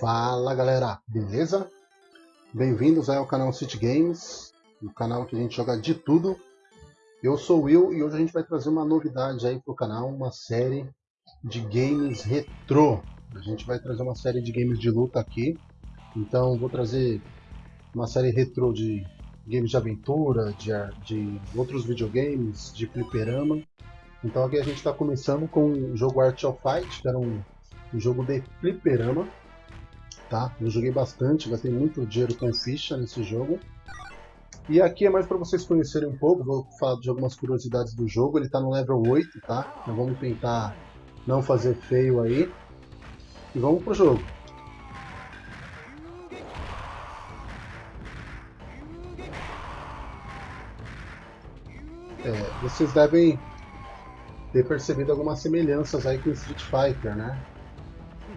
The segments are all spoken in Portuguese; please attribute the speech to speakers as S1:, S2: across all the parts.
S1: Fala galera, beleza? Bem-vindos ao canal City Games, o canal que a gente joga de tudo. Eu sou o Will e hoje a gente vai trazer uma novidade aí pro canal, uma série de games retrô. A gente vai trazer uma série de games de luta aqui, então vou trazer uma série retrô de games de aventura, de, de outros videogames, de fliperama. Então aqui a gente está começando com o jogo Art of Fight, que era um, um jogo de fliperama tá? Eu joguei bastante, gastei muito dinheiro com ficha nesse jogo. E aqui é mais para vocês conhecerem um pouco, vou falar de algumas curiosidades do jogo. Ele está no level 8, tá? Então vamos tentar não fazer feio aí. E vamos pro jogo. É, vocês devem ter percebido algumas semelhanças aí com Street Fighter, né?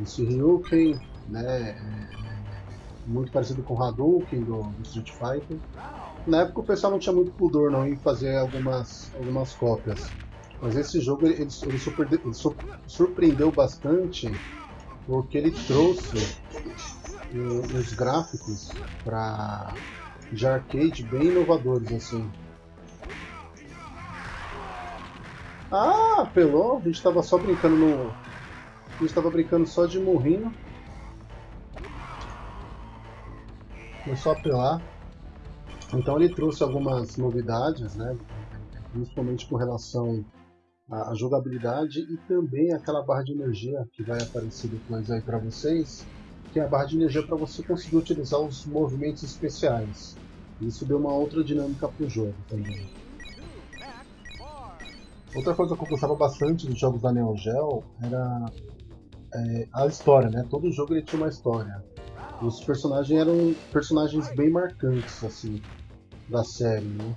S1: Esse Ryuken, né? É, muito parecido com o Hadouken do, do, Street Fighter. Na época o pessoal não tinha muito pudor não em fazer algumas, algumas cópias. Mas esse jogo ele, ele, ele, ele surpreendeu bastante porque ele trouxe uns gráficos para de arcade bem inovadores assim. Ah, apelou? A gente estava só brincando no. A gente estava brincando só de morrinho. Começou a apelar. Então ele trouxe algumas novidades, né? principalmente com relação à jogabilidade e também aquela barra de energia que vai aparecer depois aí para vocês, que é a barra de energia para você conseguir utilizar os movimentos especiais. Isso deu uma outra dinâmica para o jogo também. Outra coisa que eu gostava bastante dos jogos da Neo Geo era é, a história, né? Todo jogo ele tinha uma história. Os personagens eram personagens bem marcantes, assim, da série, né?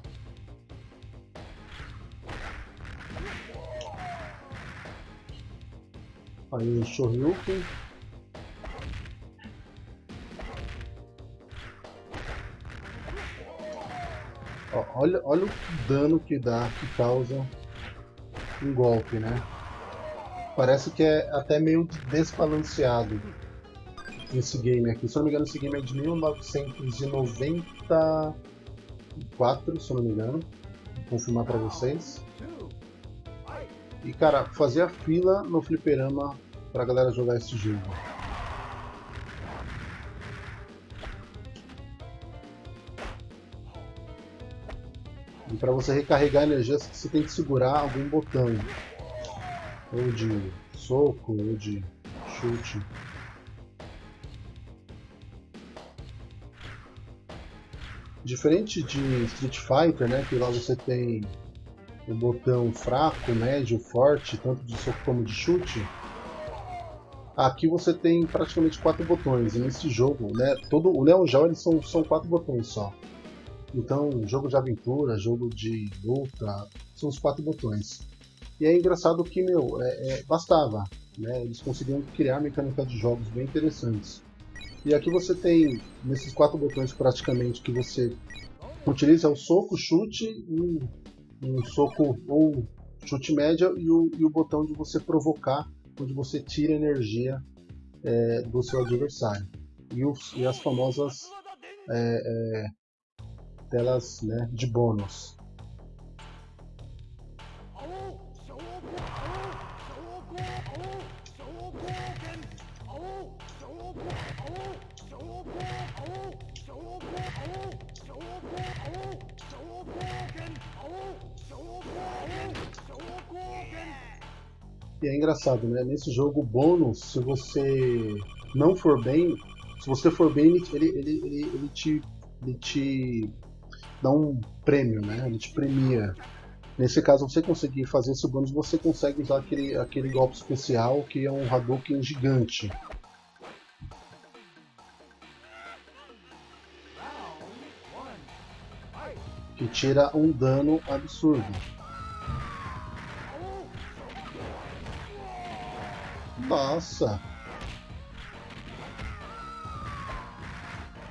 S1: Aí o Shoryuken. olha, olha o dano que dá, que causa um golpe, né? Parece que é até meio desbalanceado esse game aqui. Se não me engano, esse game é de 1994, se não me engano. Vou confirmar pra vocês. E cara, fazia fila no fliperama pra galera jogar esse jogo. E para você recarregar energia, você tem que segurar algum botão. Ou de soco, ou de chute. Diferente de Street Fighter, né, que lá você tem o botão fraco, médio, forte, tanto de soco como de chute, aqui você tem praticamente quatro botões. E nesse jogo, né, todo o Neo Geo eles são, são quatro botões só. Então, jogo de aventura, jogo de luta, são os quatro botões. E é engraçado que, meu, é, é, bastava. Né? Eles conseguiam criar mecânica de jogos bem interessantes. E aqui você tem, nesses quatro botões praticamente, que você utiliza o soco, chute, um, um soco ou chute média e o, e o botão de você provocar, onde você tira energia é, do seu adversário. E, os, e as famosas é, é, telas né, de bônus. E é engraçado, né? Nesse jogo bônus, se você não for bem, se você for bem, ele, ele, ele, ele, te, ele te dá um prêmio, né? Ele te premia. Nesse caso, você conseguir fazer esse bônus, você consegue usar aquele, aquele golpe especial que é um Hadouken gigante. Que tira um dano absurdo. Nossa!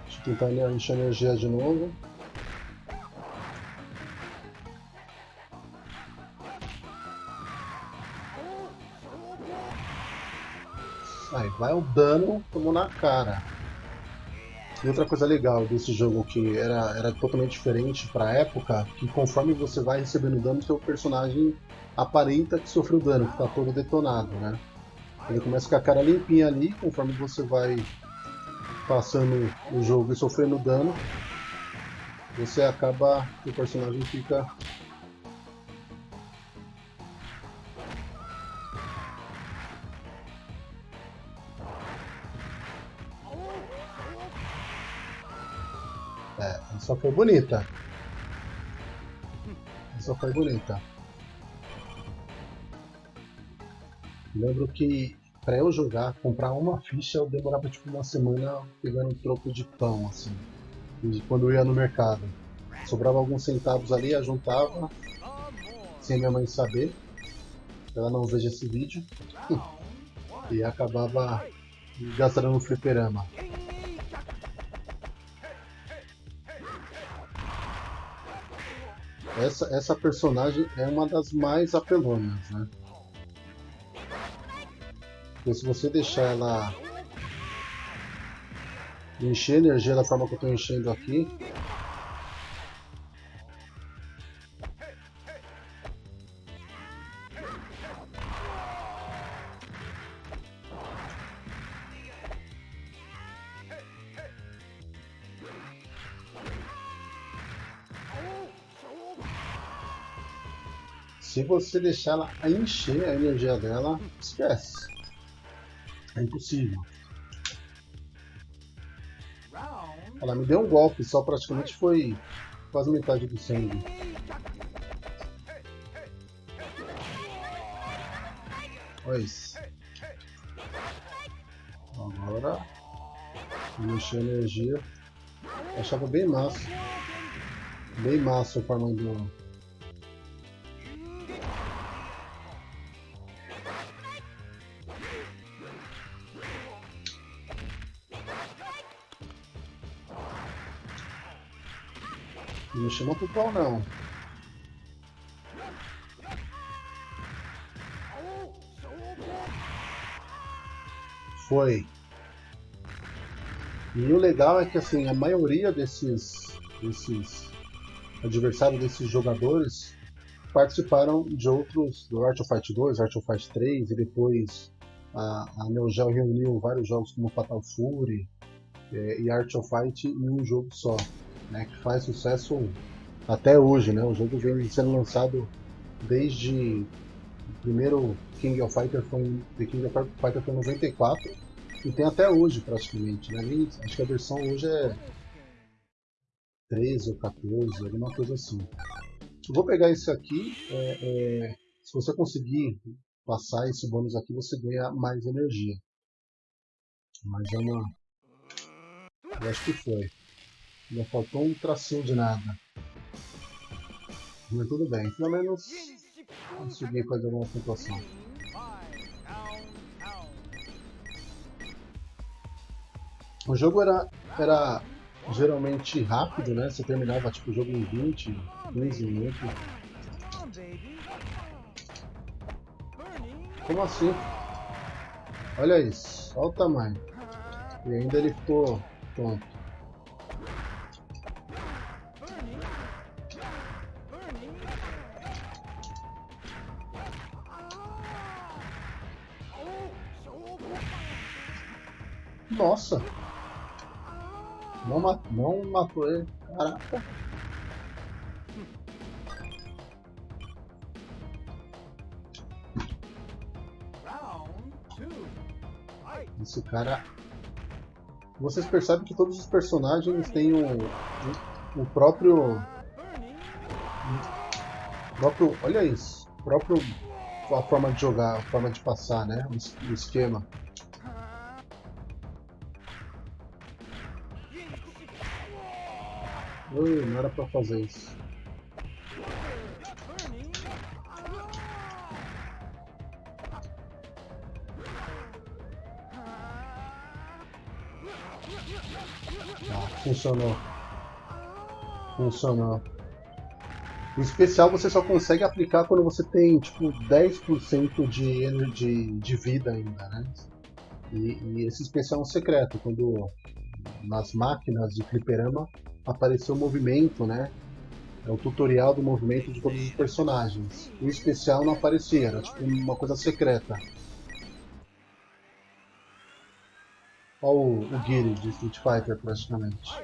S1: Deixa eu tentar encher energia de novo. Aí vai o dano, tomou na cara. E outra coisa legal desse jogo que era, era totalmente diferente para a época, que conforme você vai recebendo dano, seu personagem aparenta que sofreu dano, que está todo detonado, né? Ele começa com a cara limpinha ali, conforme você vai passando o jogo e sofrendo dano, você acaba, o personagem fica É, só foi bonita. Só foi bonita. Lembro que para eu jogar, comprar uma ficha, eu demorava tipo uma semana pegando um troco de pão, assim. Quando eu ia no mercado. Sobrava alguns centavos ali, eu juntava, sem minha mãe saber. Ela não veja esse vídeo. e acabava gastando no fliperama. Essa, essa personagem é uma das mais apelonas, né? Porque se você deixar ela encher energia da forma que eu estou enchendo aqui, Se você deixar ela encher a energia dela, esquece. É impossível. Ela me deu um golpe, só praticamente foi quase metade do sangue. Olha isso. Agora, mexer a energia. achava bem massa. Bem massa a forma Não chama pro pau não. Foi. E o legal é que assim, a maioria desses, desses adversários desses jogadores participaram de outros, do Art of Fight 2, Art of Fight 3 e depois a, a Neo Geo reuniu vários jogos como Fatal Fury é, e Art of Fight em um jogo só né, que faz sucesso até hoje, né? O jogo vem sendo lançado desde o primeiro King of Fighter foi The King of Fighter foi em 94 e tem até hoje praticamente, né? acho que a versão hoje é 13 ou 14, alguma coisa assim. Eu vou pegar esse aqui, é, é, se você conseguir passar esse bônus aqui, você ganha mais energia. Mas é uma... Eu acho que foi. Não faltou um tracinho de nada. Mas tudo bem, pelo menos consegui fazer uma pontuação. O jogo era, era geralmente rápido, né? Você terminava tipo, o jogo em 20, 15 minutos. Como assim? Olha isso, olha o tamanho. E ainda ele ficou tonto. Nossa! Não, mat não matou ele. Caraca. Esse cara... Vocês percebem que todos os personagens têm o, o, o próprio... O próprio... Olha isso. O próprio... A forma de jogar, a forma de passar, né? O esquema. Ui, não era pra fazer isso. Ah, funcionou. Funcionou. O especial você só consegue aplicar quando você tem tipo 10% de, de, de vida ainda, né? E, e esse especial é um secreto, quando nas máquinas de fliperama apareceu o movimento, né? É o tutorial do movimento de todos os personagens. O especial não aparecia, era tipo uma coisa secreta. Olha o, o Guile de Street Fighter praticamente.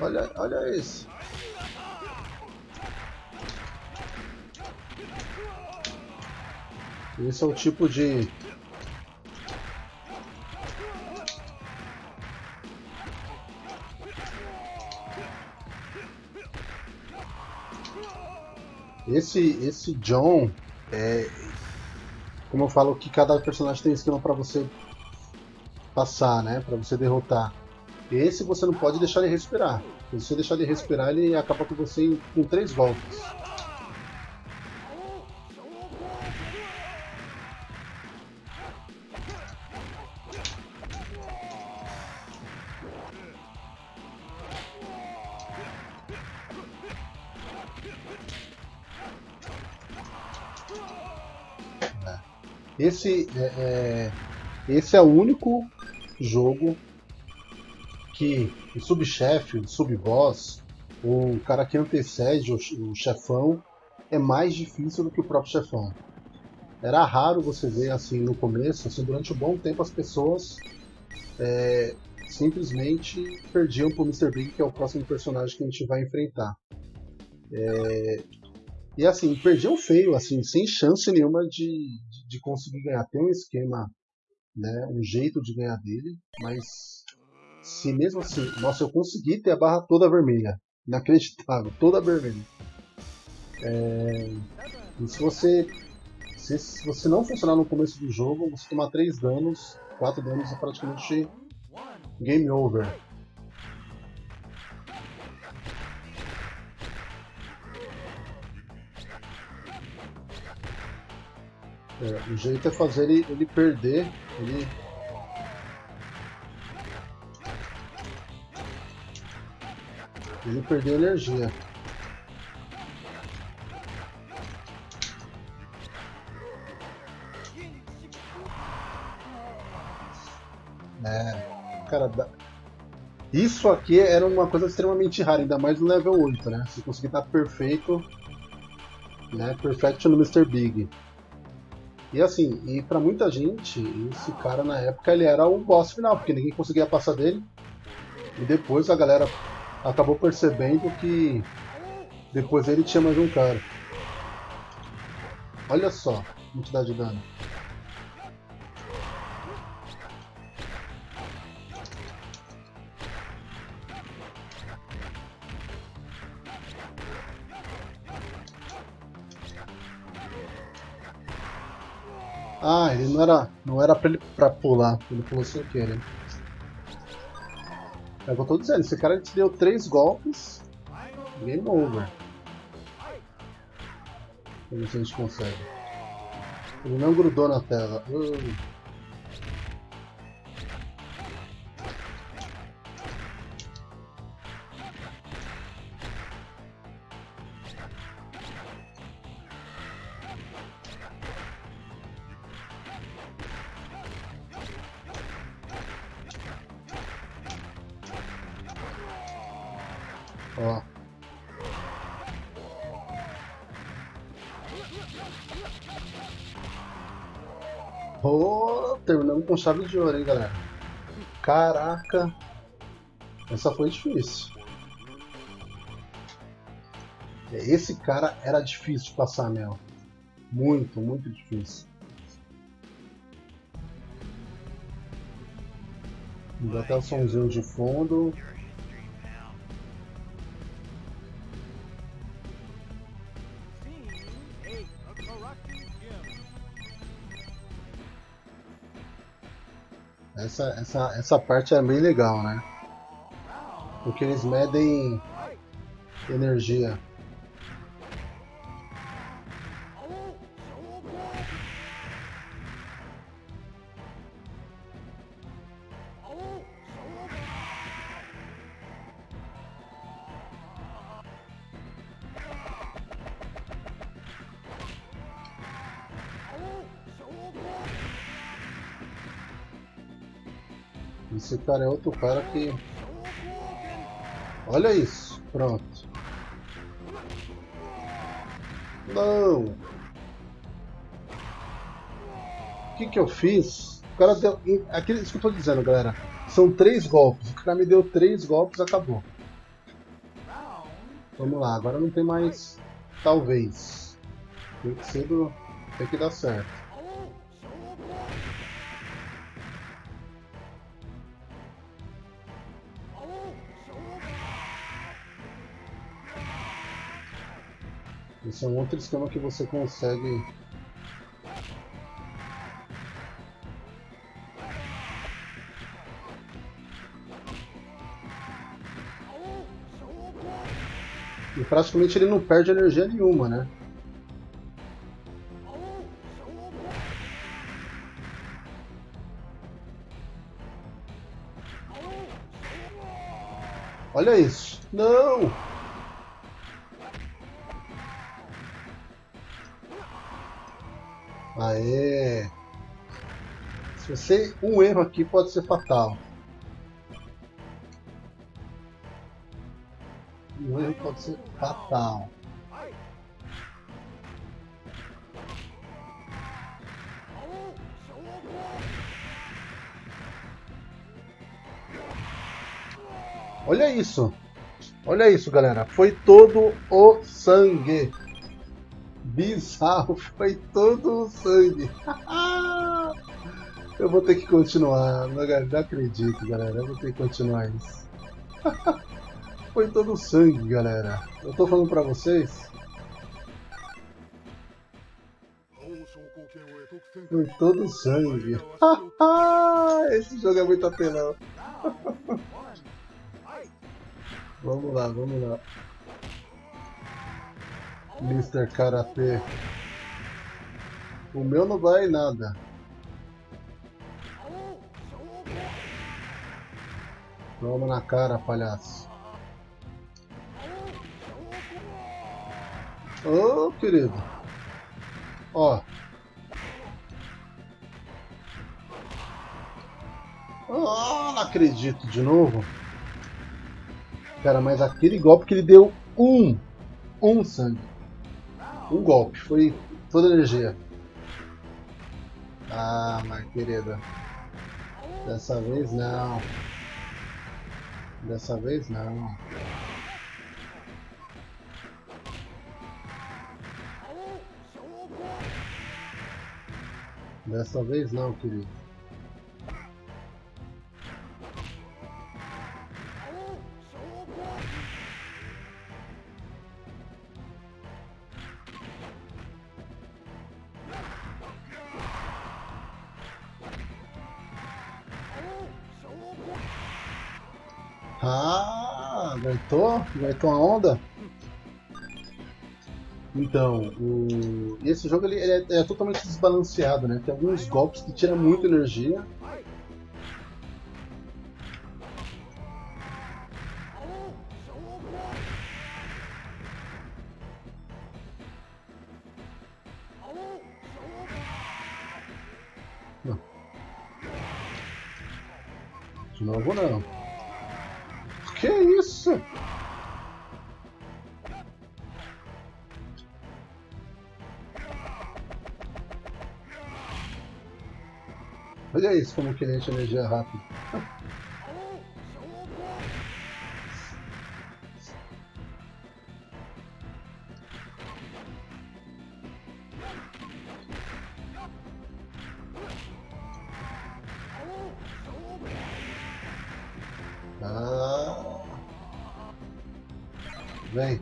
S1: Olha, olha esse. Esse é o tipo de... Esse, esse John, é, como eu falo que cada personagem tem esquema para você passar, né, para você derrotar. Esse você não pode deixar ele respirar. Se você deixar ele respirar, ele acaba com você em, em três golpes. Esse é, é, esse é o único jogo que o subchefe, o subboss, o cara que antecede o, o chefão é mais difícil do que o próprio chefão. Era raro você ver assim no começo, assim, durante um bom tempo as pessoas é, simplesmente perdiam pro Mr. Big, que é o próximo personagem que a gente vai enfrentar. É, e assim, perdiam feio, assim, sem chance nenhuma de, de conseguir ganhar. Tem um esquema, né, um jeito de ganhar dele, mas se mesmo assim, nossa, eu consegui ter a barra toda vermelha. Inacreditável, toda vermelha. É, e se você se, se, você não funcionar no começo do jogo, você tomar 3 danos, 4 danos é praticamente game over. É, o jeito é fazer ele, ele perder, ele ele perdeu energia. É, cara, isso aqui era uma coisa extremamente rara, ainda mais no level 8, né? Se conseguir estar perfeito, né? Perfection no Mr. Big. E assim, e para muita gente, esse cara na época ele era o boss final, porque ninguém conseguia passar dele. E depois a galera acabou percebendo que depois ele tinha mais um cara. Olha só a quantidade de dano. Ah, ele não era, não era pra ele pra pular, ele pulou sem querer. É o que eu tô dizendo, esse cara te deu três golpes, game over. Vamos ver se a gente consegue. Ele não grudou na tela. Uh. Ó. Oh, terminamos com chave de ouro, hein, galera. Caraca. Essa foi difícil. Esse cara era difícil de passar, Mel. Muito, muito difícil. Dá até o somzinho de fundo. Essa, essa, essa parte é bem legal, né? Porque eles medem energia. Cara é outro cara que... Olha isso. Pronto. Não! O que que eu fiz? O cara deu... Aquilo, isso que eu tô dizendo, galera. São três golpes. O cara me deu três golpes acabou. Vamos lá, agora não tem mais... Talvez. Tem que. Tem que dar certo. Esse é um outro esquema que você consegue E praticamente ele não perde energia nenhuma, né? Olha isso. Não! Aê! Se você... Um erro aqui pode ser fatal. Um erro pode ser fatal. Olha isso. Olha isso, galera. Foi todo o sangue. Bizarro. Foi todo o sangue. Eu vou ter que continuar. Não, acredito, galera. Eu vou ter que continuar isso. Foi todo o sangue, galera. Eu tô falando pra vocês. Foi todo o sangue. Esse jogo é muito apelão. vamos lá, vamos lá. Mr. Karate. O meu não vai nada. Toma na cara, palhaço. Ô, oh, querido. Ó. Oh, não acredito de novo. Cara, mas aquele golpe que ele deu um. Um sangue. Um golpe. Foi toda energia. Ah, mas querida. Dessa vez não. Dessa vez não. Dessa vez não, querido. Aguentou? Aguentou a onda? Então, o... esse jogo ele é, é, totalmente desbalanceado, né? Tem alguns golpes que tiram muita energia. Como que ele enche energia rápido. Ah. Vem.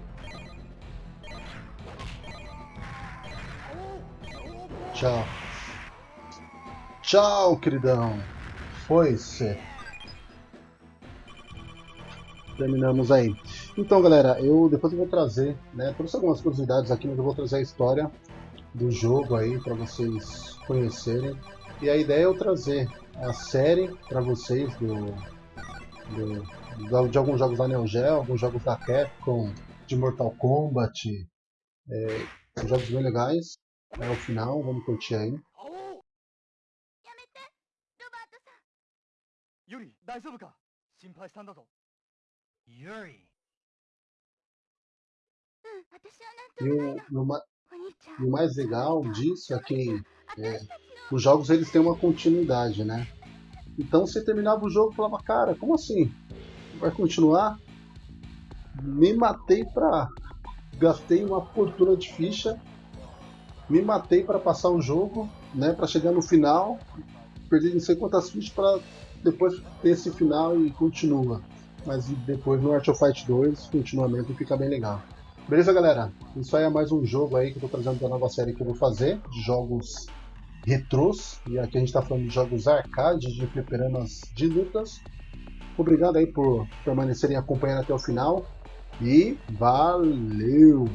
S1: Tchau. Tchau, queridão. Foi-se. Terminamos aí. Então, galera, eu depois eu vou trazer, né, trouxe algumas curiosidades aqui, mas eu vou trazer a história do jogo aí para vocês conhecerem. E a ideia é eu trazer a série para vocês do, do, de alguns jogos da Neo Geo, alguns jogos da Capcom, de Mortal Kombat. É, jogos bem legais. É o final, vamos curtir aí.
S2: ユリ大丈夫か心配したんだぞユリ
S3: うん、私は
S1: E
S3: なんともない
S1: o,
S3: の。
S1: e o ma-
S3: お兄ちゃ
S1: e
S3: ん。
S1: o mais legal disso é que
S3: 私たちの
S1: os jogos eles têm uma continuidade, né? Então você terminava o jogo e falava, cara, como assim? Vai continuar? Me matei pra. Gastei uma fortuna de ficha. Me matei para passar o jogo, né? Para chegar no final. Perdi não sei quantas fichas para depois esse final e continua. Mas depois no Art of Fight 2, continuamento fica bem legal. Beleza, galera? Isso aí é mais um jogo aí que eu tô trazendo da nova série que eu vou fazer, de jogos retrôs. E aqui a gente tá falando de jogos arcade, de fliperamas de lutas. Obrigado aí por permanecerem acompanhando até o final. E valeu!